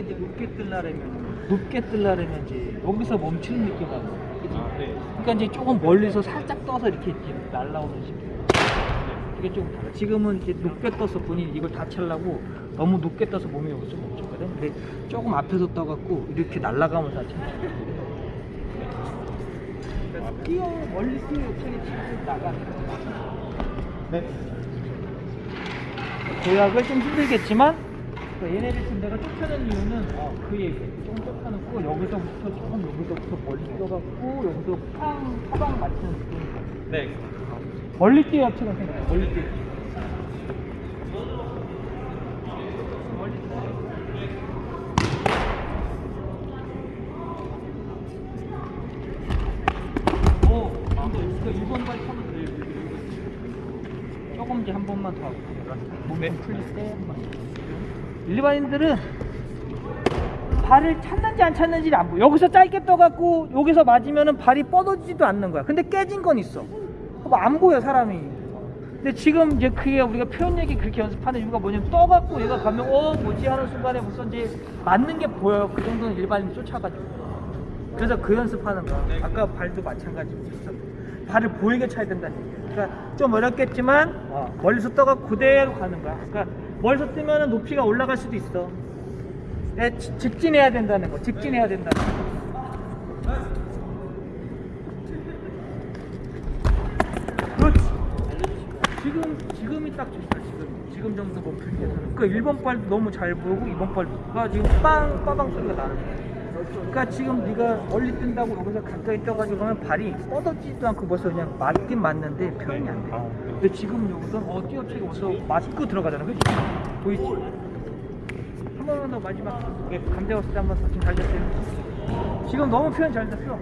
이제 높게 뜨려면 높게 뜨려면 이제 여기서 멈추는 느낌. 그치? 아, 네. 그러니까 이제 조금 멀리서 살짝 떠서 이렇게, 이렇게 날라오는 식이야. 그게 좀 달라. 지금은 이제 높게 떠서 본인이 이걸 다 차려고 너무 높게 떠서 몸이 여기서 멈췄거든. 근데 조금 앞에서 떠갖고 이렇게 날아가면서 다 차. 뛰어 멀리 뛰어 옆차게 치고 거야. 네. 도약을 좀 힘들겠지만 그 얘네를 지금 내가 쫓아낸 이유는 어, 그 얘기 조금 쫓아놓고 여기서부터 조금 여기서부터 멀리 뛰어갖고 여기서 팡 사방 맞추는 느낌이 네. 멀리 뛰어처럼 생각해 멀리 뛰어 멀리 뛰어. 오, 근데 이거 1번 발 타면 돼. 조금 이제 한 번만 더 하고 몸 네. 좀 풀릴 때 한 번. 일반인들은 발을 찾는지 안 찾는지를 안 보여. 여기서 짧게 떠갖고 여기서 맞으면은 발이 뻗어지지도 않는 거야. 근데 깨진 건 있어. 안 보여 사람이. 근데 지금 이제 그게 우리가 표현 얘기 그렇게 연습하는 이유가 뭐냐면 떠갖고 얘가 가면 어 뭐지 하는 순간에 무슨 이제 맞는 게 보여요. 그 정도는 일반인 쫓아가지고. 그래서 그 연습하는 거야. 아까 발도 마찬가지고. 발을 보이게 차야 된다는 얘기야. 그러니까 좀 어렵겠지만 어, 멀리서 떠가 그대로 가는 거야. 그러니까 멀리서 뜨면은 높이가 올라갈 수도 있어. 네, 지- 직진해야 된다는 거. 직진해야 된다는 거. 지금 지금이 딱 좋다. 지금 지금 정도 몸풀기에서는. 그 1번 발도 너무 잘 보이고 2번 발도가 지금 빵 빠방 소리가 나는 거야. 그러니까 지금 네가 멀리 뜬다고 여기서 가까이 떠가지고 그러면 발이 뻗어지지도 않고 벌써 그냥 맞긴 맞는데 표현이 안 돼. 아, 근데 지금 여기서 어 뛰어치고 벌써 맞고 들어가잖아, 그렇지? 보이지? 한 번만 더 마지막 네, 감자 왔을 때 한번 지금 잘 됐어요. 지금 너무 표현 잘 됐어.